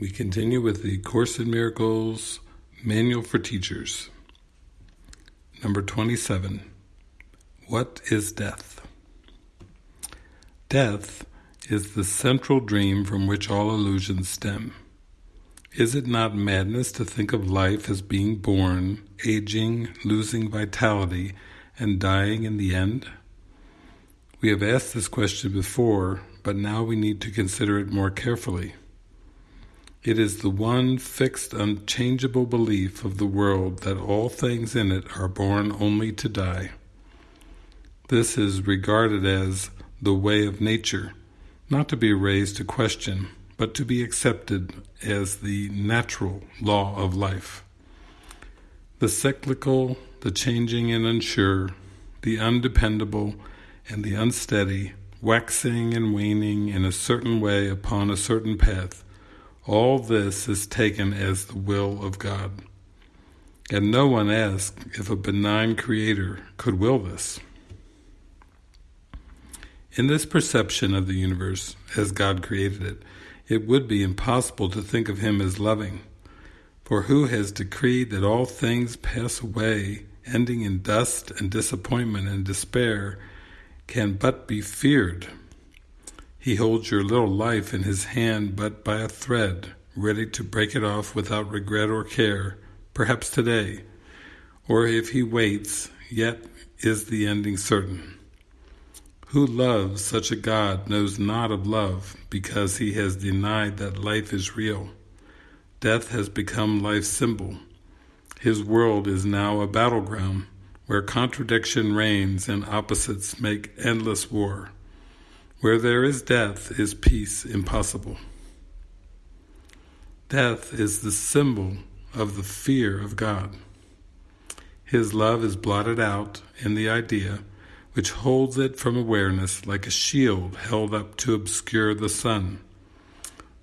We continue with the Course in Miracles Manual for Teachers. Number 27. What is death? Death is the central dream from which all illusions stem. Is it not madness to think of life as being born, aging, losing vitality, and dying in the end? We have asked this question before, but now we need to consider it more carefully. It is the one fixed, unchangeable belief of the world that all things in it are born only to die. This is regarded as the way of nature, not to be raised to question, but to be accepted as the natural law of life. The cyclical, the changing and unsure, the undependable and the unsteady, waxing and waning in a certain way upon a certain path, all this is taken as the will of God. And no one asks if a benign creator could will this. In this perception of the universe as God created it, it would be impossible to think of him as loving. For who has decreed that all things pass away, ending in dust and disappointment and despair, can but be feared he holds your little life in his hand but by a thread, ready to break it off without regret or care, perhaps today. Or if he waits, yet is the ending certain. Who loves such a God knows not of love, because he has denied that life is real. Death has become life's symbol. His world is now a battleground, where contradiction reigns and opposites make endless war. Where there is death is peace impossible. Death is the symbol of the fear of God. His love is blotted out in the idea, which holds it from awareness like a shield held up to obscure the sun.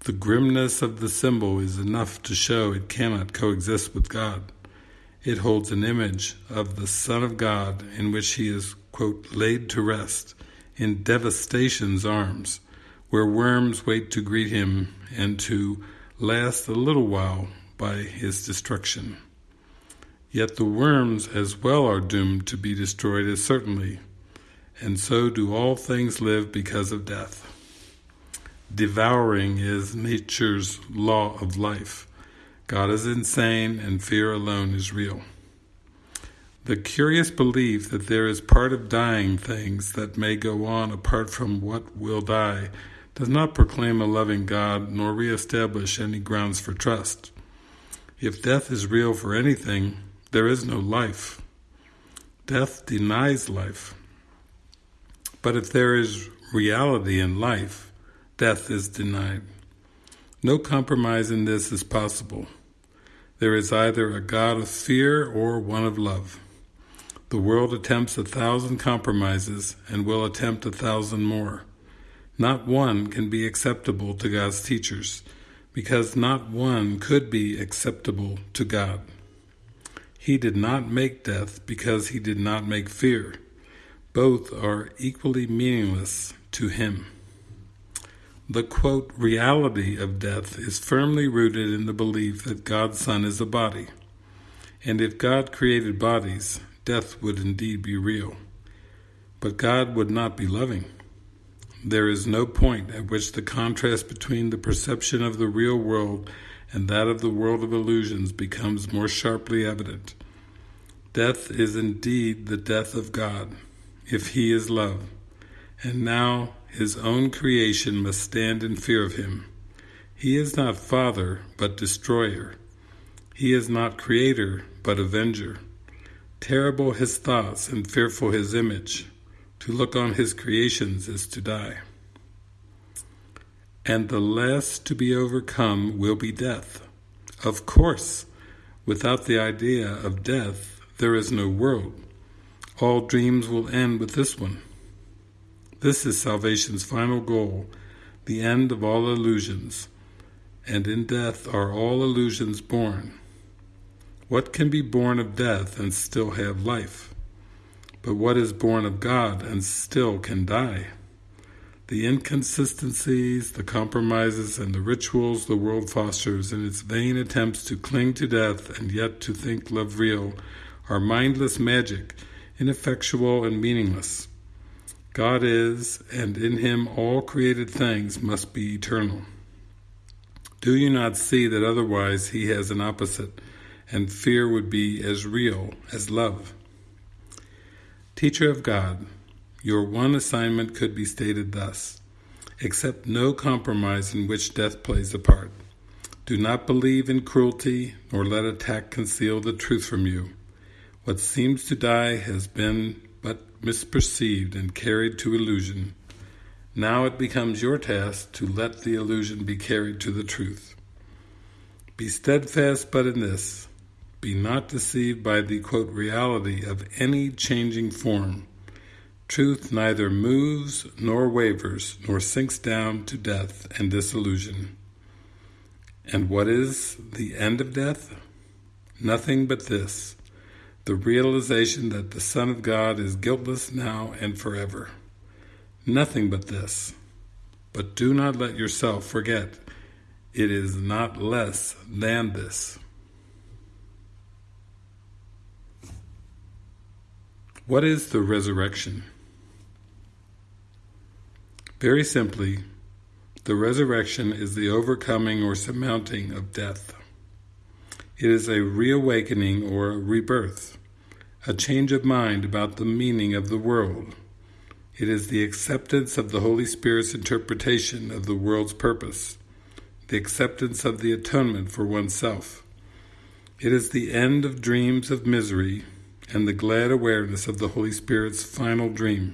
The grimness of the symbol is enough to show it cannot coexist with God. It holds an image of the Son of God in which he is, quote, laid to rest, in devastation's arms, where worms wait to greet him and to last a little while by his destruction. Yet the worms as well are doomed to be destroyed as certainly, and so do all things live because of death. Devouring is nature's law of life. God is insane and fear alone is real. The curious belief that there is part of dying things that may go on apart from what will die does not proclaim a loving God nor reestablish any grounds for trust. If death is real for anything, there is no life. Death denies life. But if there is reality in life, death is denied. No compromise in this is possible. There is either a God of fear or one of love. The world attempts a thousand compromises and will attempt a thousand more. Not one can be acceptable to God's teachers, because not one could be acceptable to God. He did not make death because he did not make fear. Both are equally meaningless to him. The quote, reality of death is firmly rooted in the belief that God's Son is a body. And if God created bodies, death would indeed be real. But God would not be loving. There is no point at which the contrast between the perception of the real world and that of the world of illusions becomes more sharply evident. Death is indeed the death of God, if He is love, and now His own creation must stand in fear of Him. He is not Father, but Destroyer. He is not Creator, but Avenger. Terrible his thoughts and fearful his image. To look on his creations is to die. And the last to be overcome will be death. Of course, without the idea of death, there is no world. All dreams will end with this one. This is salvation's final goal, the end of all illusions, and in death are all illusions born. What can be born of death and still have life? But what is born of God and still can die? the inconsistencies, the compromises, and the rituals the world fosters in its vain attempts to cling to death and yet to think love real are mindless magic, ineffectual and meaningless. God is, and in him all created things must be eternal. Do you not see that otherwise he has an opposite, and fear would be as real as love? Teacher of God, your one assignment could be stated thus Accept no compromise in which death plays a part. Do not believe in cruelty, nor let attack conceal the truth from you. What seems to die has been but misperceived and carried to illusion. Now it becomes your task to let the illusion be carried to the truth. Be steadfast but in this. Be not deceived by the quote, reality of any changing form Truth neither moves nor wavers, nor sinks down to death and disillusion. And what is the end of death? Nothing but this, the realization that the Son of God is guiltless now and forever. Nothing but this. But do not let yourself forget, it is not less than this. What is the resurrection? Very simply, the resurrection is the overcoming or surmounting of death. It is a reawakening or a rebirth, a change of mind about the meaning of the world. It is the acceptance of the Holy Spirit's interpretation of the world's purpose, the acceptance of the atonement for oneself. It is the end of dreams of misery and the glad awareness of the Holy Spirit's final dream.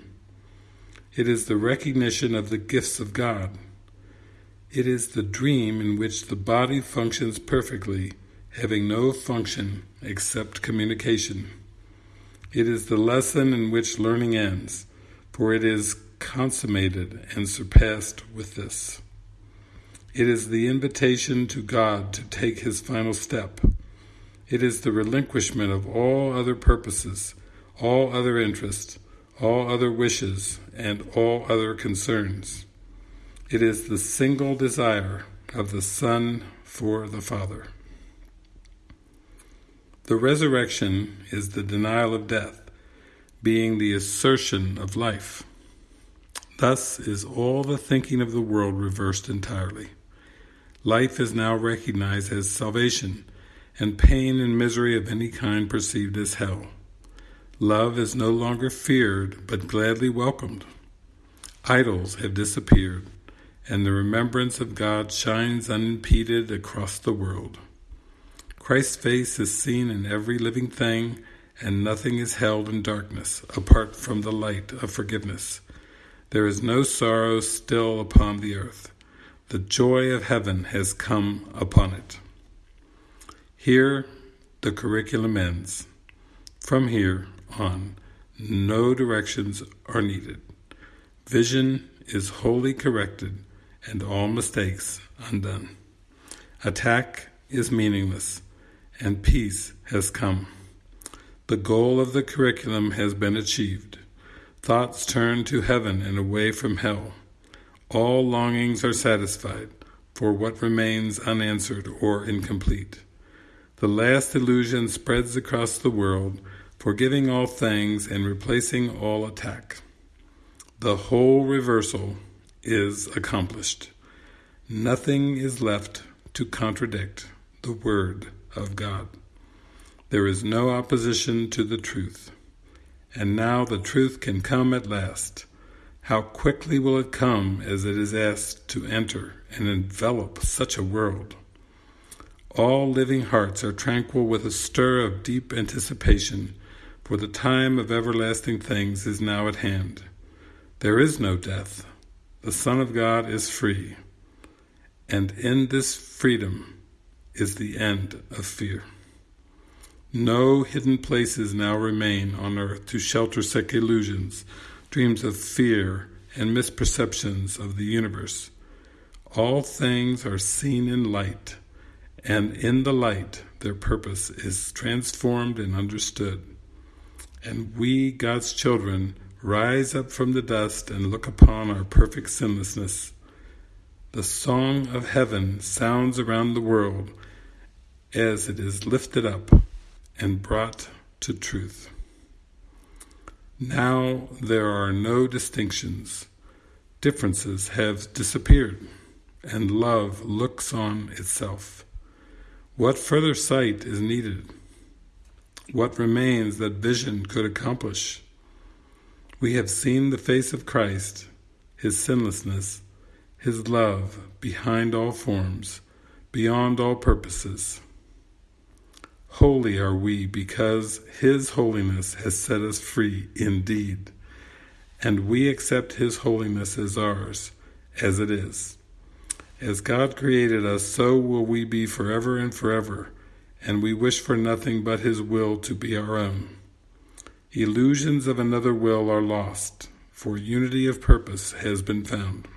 It is the recognition of the gifts of God. It is the dream in which the body functions perfectly, having no function except communication. It is the lesson in which learning ends, for it is consummated and surpassed with this. It is the invitation to God to take his final step. It is the relinquishment of all other purposes, all other interests, all other wishes, and all other concerns. It is the single desire of the Son for the Father. The resurrection is the denial of death, being the assertion of life. Thus is all the thinking of the world reversed entirely. Life is now recognized as salvation, and pain and misery of any kind perceived as hell. Love is no longer feared, but gladly welcomed. Idols have disappeared, and the remembrance of God shines unimpeded across the world. Christ's face is seen in every living thing, and nothing is held in darkness apart from the light of forgiveness. There is no sorrow still upon the earth. The joy of heaven has come upon it. Here the curriculum ends. From here, on. No directions are needed. Vision is wholly corrected and all mistakes undone. Attack is meaningless and peace has come. The goal of the curriculum has been achieved. Thoughts turn to heaven and away from hell. All longings are satisfied for what remains unanswered or incomplete. The last illusion spreads across the world forgiving all things and replacing all attack. The whole reversal is accomplished. Nothing is left to contradict the Word of God. There is no opposition to the truth. And now the truth can come at last. How quickly will it come as it is asked to enter and envelop such a world? All living hearts are tranquil with a stir of deep anticipation for the time of everlasting things is now at hand. There is no death. The Son of God is free. And in this freedom is the end of fear. No hidden places now remain on earth to shelter sick illusions, dreams of fear, and misperceptions of the universe. All things are seen in light, and in the light their purpose is transformed and understood and we, God's children, rise up from the dust and look upon our perfect sinlessness. The song of heaven sounds around the world as it is lifted up and brought to truth. Now there are no distinctions. Differences have disappeared, and love looks on itself. What further sight is needed? What remains that vision could accomplish? We have seen the face of Christ, His sinlessness, His love behind all forms, beyond all purposes. Holy are we because His holiness has set us free indeed, and we accept His holiness as ours, as it is. As God created us, so will we be forever and forever, and we wish for nothing but His will to be our own. Illusions of another will are lost, for unity of purpose has been found.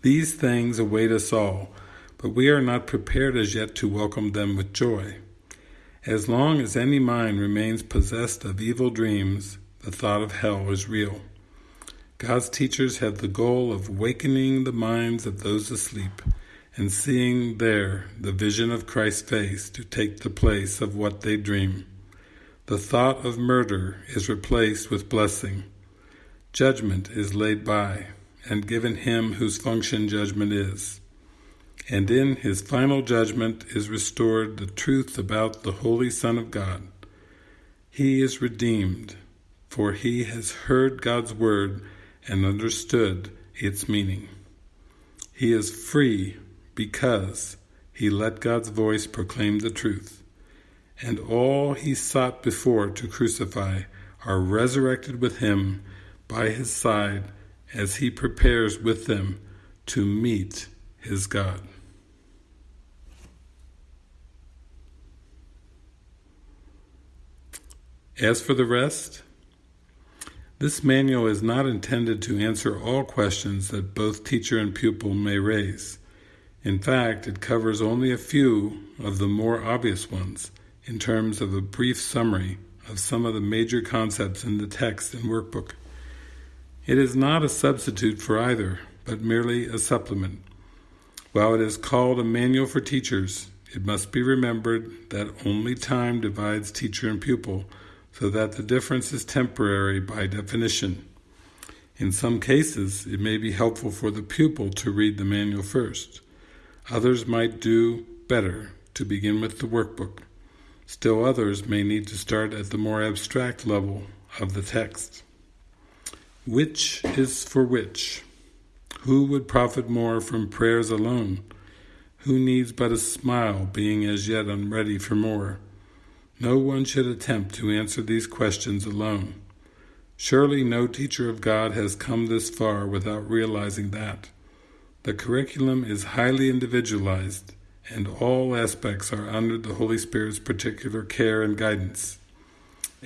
These things await us all, but we are not prepared as yet to welcome them with joy. As long as any mind remains possessed of evil dreams, the thought of hell is real. God's teachers have the goal of wakening the minds of those asleep and seeing there the vision of Christ's face to take the place of what they dream. The thought of murder is replaced with blessing. Judgment is laid by and given him whose function judgment is and in his final judgment is restored the truth about the Holy Son of God. He is redeemed, for he has heard God's word and understood its meaning. He is free because he let God's voice proclaim the truth, and all he sought before to crucify are resurrected with him by his side as he prepares with them to meet his God. As for the rest, this manual is not intended to answer all questions that both teacher and pupil may raise. In fact, it covers only a few of the more obvious ones in terms of a brief summary of some of the major concepts in the text and workbook. It is not a substitute for either, but merely a supplement. While it is called a manual for teachers, it must be remembered that only time divides teacher and pupil, so that the difference is temporary by definition. In some cases, it may be helpful for the pupil to read the manual first. Others might do better to begin with the workbook. Still others may need to start at the more abstract level of the text. Which is for which? Who would profit more from prayers alone? Who needs but a smile, being as yet unready for more? No one should attempt to answer these questions alone. Surely no teacher of God has come this far without realizing that. The curriculum is highly individualized, and all aspects are under the Holy Spirit's particular care and guidance.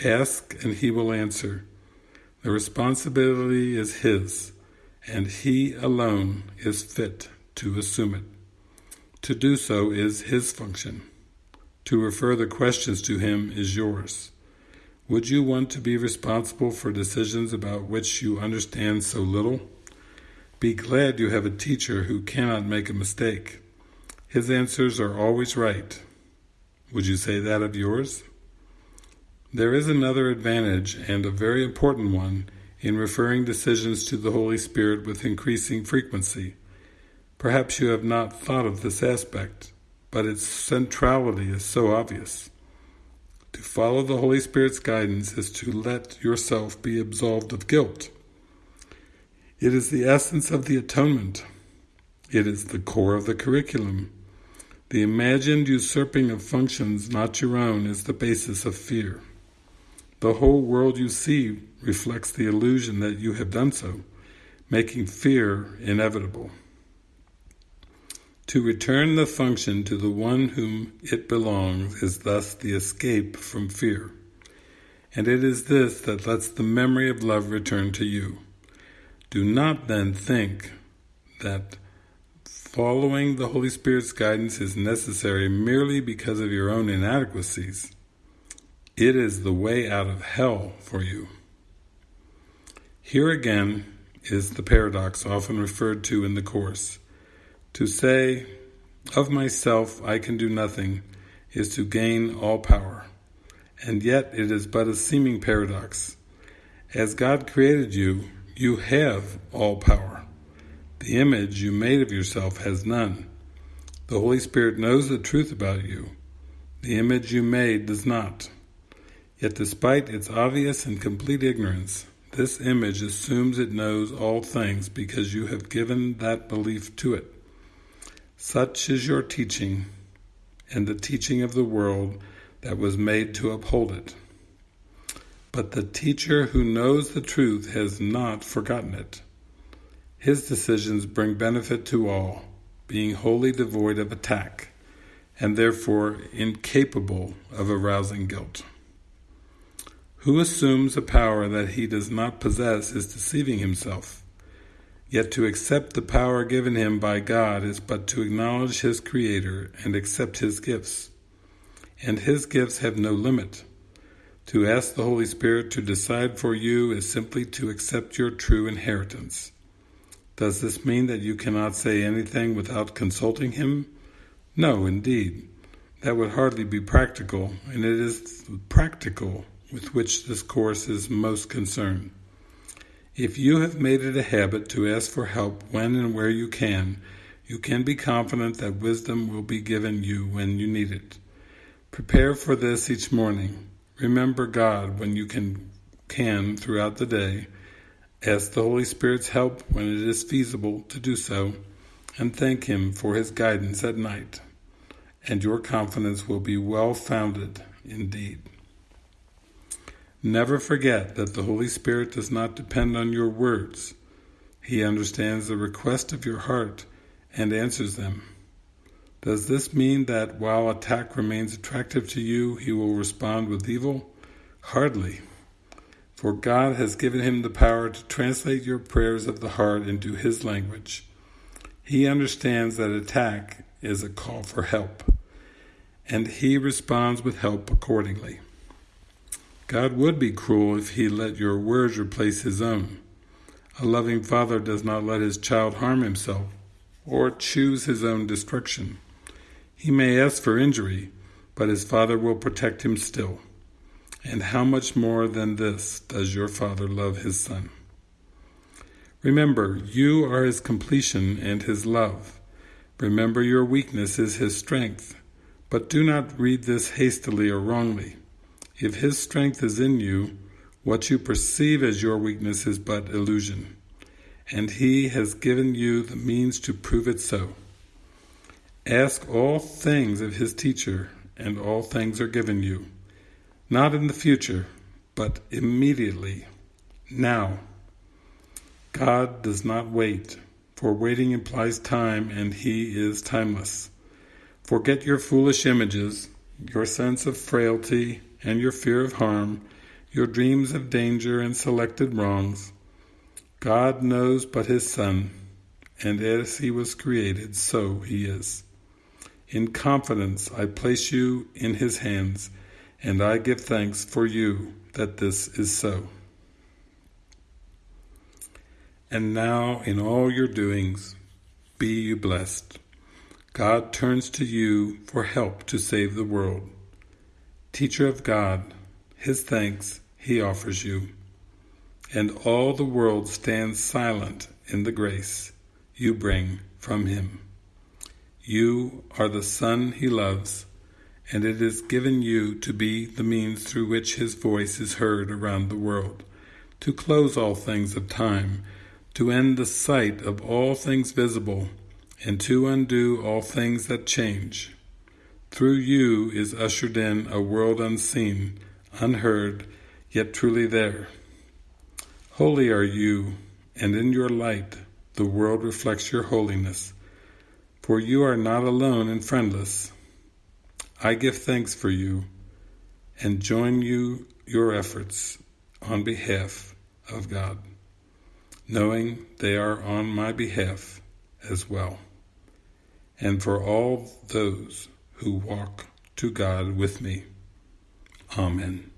Ask, and He will answer. The responsibility is His, and He alone is fit to assume it. To do so is His function. To refer the questions to him is yours. Would you want to be responsible for decisions about which you understand so little? Be glad you have a teacher who cannot make a mistake. His answers are always right. Would you say that of yours? There is another advantage, and a very important one, in referring decisions to the Holy Spirit with increasing frequency. Perhaps you have not thought of this aspect but its centrality is so obvious. To follow the Holy Spirit's guidance is to let yourself be absolved of guilt. It is the essence of the atonement. It is the core of the curriculum. The imagined usurping of functions not your own is the basis of fear. The whole world you see reflects the illusion that you have done so, making fear inevitable. To return the function to the one whom it belongs is thus the escape from fear. And it is this that lets the memory of love return to you. Do not then think that following the Holy Spirit's guidance is necessary merely because of your own inadequacies. It is the way out of hell for you. Here again is the paradox often referred to in the Course. To say, of myself I can do nothing, is to gain all power. And yet it is but a seeming paradox. As God created you, you have all power. The image you made of yourself has none. The Holy Spirit knows the truth about you. The image you made does not. Yet despite its obvious and complete ignorance, this image assumes it knows all things because you have given that belief to it. Such is your teaching and the teaching of the world that was made to uphold it. But the teacher who knows the truth has not forgotten it. His decisions bring benefit to all, being wholly devoid of attack, and therefore incapable of arousing guilt. Who assumes a power that he does not possess is deceiving himself. Yet to accept the power given him by God is but to acknowledge his Creator and accept his gifts. And his gifts have no limit. To ask the Holy Spirit to decide for you is simply to accept your true inheritance. Does this mean that you cannot say anything without consulting Him? No, indeed. That would hardly be practical, and it is practical with which this course is most concerned. If you have made it a habit to ask for help when and where you can, you can be confident that wisdom will be given you when you need it. Prepare for this each morning. Remember God when you can, can throughout the day. Ask the Holy Spirit's help when it is feasible to do so, and thank Him for His guidance at night. And your confidence will be well founded indeed. Never forget that the Holy Spirit does not depend on your words. He understands the request of your heart and answers them. Does this mean that while attack remains attractive to you, he will respond with evil? Hardly. For God has given him the power to translate your prayers of the heart into his language. He understands that attack is a call for help, and he responds with help accordingly. God would be cruel if he let your words replace his own. A loving father does not let his child harm himself or choose his own destruction. He may ask for injury, but his Father will protect him still. And how much more than this does your Father love his Son? Remember, you are his completion and his love. Remember your weakness is his strength. But do not read this hastily or wrongly. If his strength is in you, what you perceive as your weakness is but illusion, and he has given you the means to prove it so. Ask all things of his teacher, and all things are given you. Not in the future, but immediately, now. God does not wait, for waiting implies time, and he is timeless. Forget your foolish images, your sense of frailty, and your fear of harm, your dreams of danger and selected wrongs. God knows but his Son, and as he was created, so he is. In confidence I place you in his hands, and I give thanks for you that this is so. And now in all your doings be you blessed. God turns to you for help to save the world. Teacher of God, his thanks he offers you. And all the world stands silent in the grace you bring from him. You are the Son he loves, and it is given you to be the means through which his voice is heard around the world, to close all things of time, to end the sight of all things visible, and to undo all things that change. Through you is ushered in a world unseen, unheard, yet truly there. Holy are you, and in your light the world reflects your holiness for you are not alone and friendless. I give thanks for you and join you your efforts on behalf of God, knowing they are on my behalf as well, and for all those who walk to God with me. Amen.